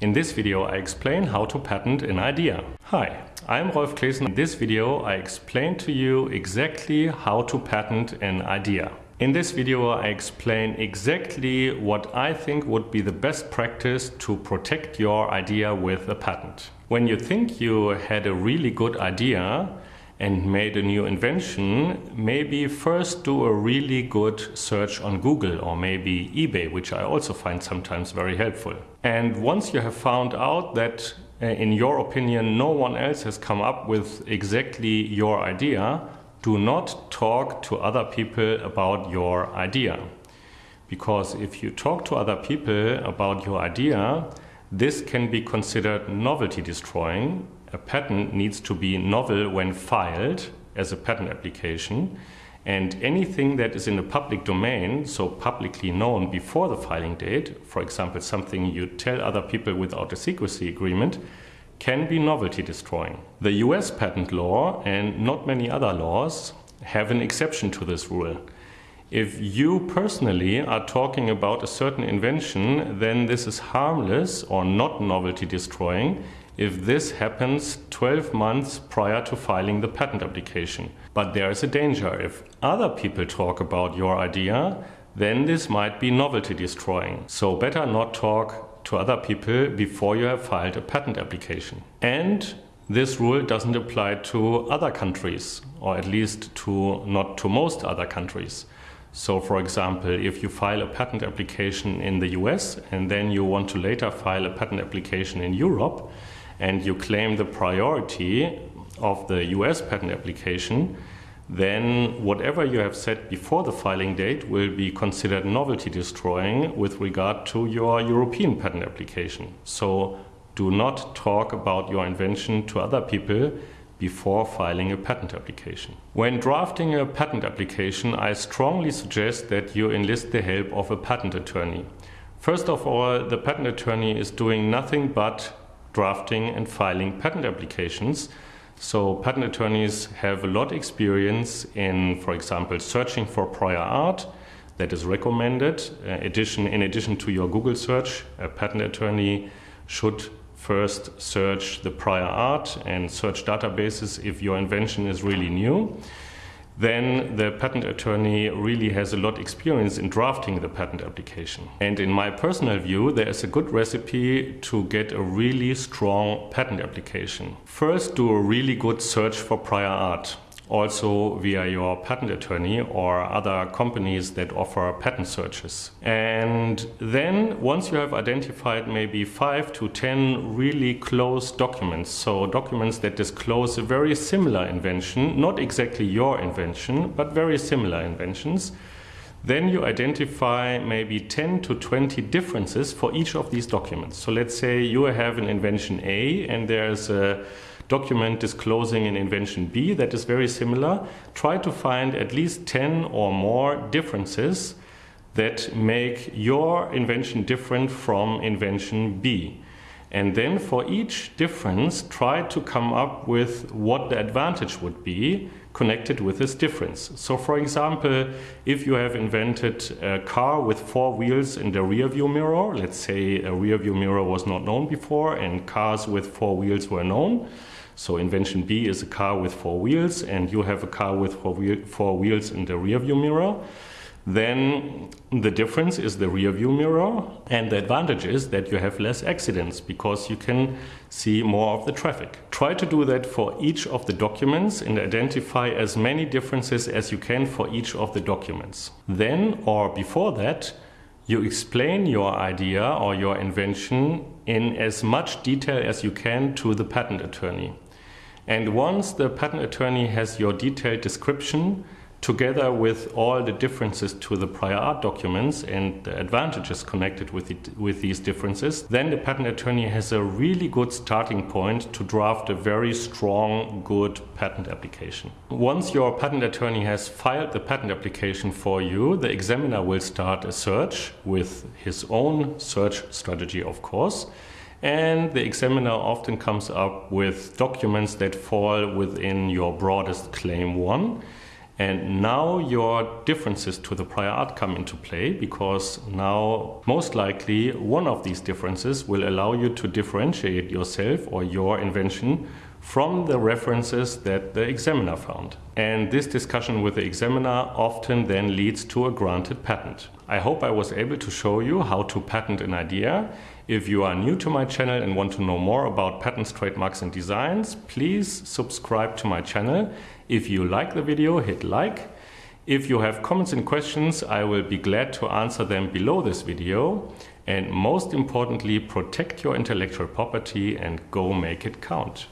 In this video I explain how to patent an idea. Hi, I'm Rolf Claessen. In this video I explain to you exactly how to patent an idea. In this video I explain exactly what I think would be the best practice to protect your idea with a patent. When you think you had a really good idea and made a new invention, maybe first do a really good search on Google or maybe eBay, which I also find sometimes very helpful. And once you have found out that uh, in your opinion no one else has come up with exactly your idea, do not talk to other people about your idea. Because if you talk to other people about your idea, this can be considered novelty destroying. A patent needs to be novel when filed as a patent application. And anything that is in the public domain, so publicly known before the filing date, for example, something you tell other people without a secrecy agreement, can be novelty destroying. The US patent law and not many other laws have an exception to this rule. If you personally are talking about a certain invention, then this is harmless or not novelty destroying if this happens 12 months prior to filing the patent application. But there is a danger. If other people talk about your idea, then this might be novelty destroying. So better not talk to other people before you have filed a patent application. And this rule doesn't apply to other countries, or at least to not to most other countries. So for example, if you file a patent application in the US and then you want to later file a patent application in Europe and you claim the priority of the US patent application, then whatever you have said before the filing date will be considered novelty destroying with regard to your European patent application. So do not talk about your invention to other people before filing a patent application. When drafting a patent application, I strongly suggest that you enlist the help of a patent attorney. First of all, the patent attorney is doing nothing but drafting and filing patent applications so patent attorneys have a lot of experience in, for example, searching for prior art that is recommended. Uh, addition, in addition to your Google search, a patent attorney should first search the prior art and search databases if your invention is really new then the patent attorney really has a lot of experience in drafting the patent application. And in my personal view, there is a good recipe to get a really strong patent application. First, do a really good search for prior art also via your patent attorney or other companies that offer patent searches. And then once you have identified maybe five to 10 really close documents, so documents that disclose a very similar invention, not exactly your invention, but very similar inventions, then you identify maybe 10 to 20 differences for each of these documents. So let's say you have an invention A and there's a document disclosing an invention B that is very similar, try to find at least 10 or more differences that make your invention different from invention B. And then for each difference, try to come up with what the advantage would be connected with this difference. So for example, if you have invented a car with four wheels and a rear view mirror, let's say a rear view mirror was not known before and cars with four wheels were known, so invention B is a car with four wheels and you have a car with four, wheel, four wheels in the rear view mirror. Then the difference is the rear view mirror and the advantage is that you have less accidents because you can see more of the traffic. Try to do that for each of the documents and identify as many differences as you can for each of the documents. Then or before that, you explain your idea or your invention in as much detail as you can to the patent attorney. And once the patent attorney has your detailed description, together with all the differences to the prior art documents and the advantages connected with, it, with these differences, then the patent attorney has a really good starting point to draft a very strong, good patent application. Once your patent attorney has filed the patent application for you, the examiner will start a search with his own search strategy, of course and the examiner often comes up with documents that fall within your broadest claim one. And now your differences to the prior art come into play because now most likely one of these differences will allow you to differentiate yourself or your invention from the references that the examiner found. And this discussion with the examiner often then leads to a granted patent. I hope I was able to show you how to patent an idea. If you are new to my channel and want to know more about patents, trademarks and designs, please subscribe to my channel. If you like the video, hit like. If you have comments and questions, I will be glad to answer them below this video. And most importantly, protect your intellectual property and go make it count.